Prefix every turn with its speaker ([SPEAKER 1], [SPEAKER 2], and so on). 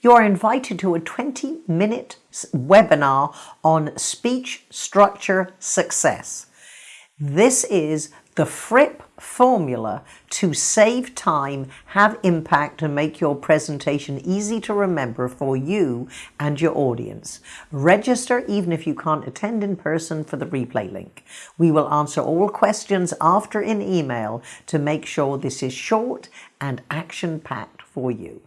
[SPEAKER 1] You are invited to a 20 minute webinar on speech structure success. This is the FRIP formula to save time, have impact and make your presentation easy to remember for you and your audience. Register even if you can't attend in person for the replay link. We will answer all questions after in email to make sure this is short and action packed for you.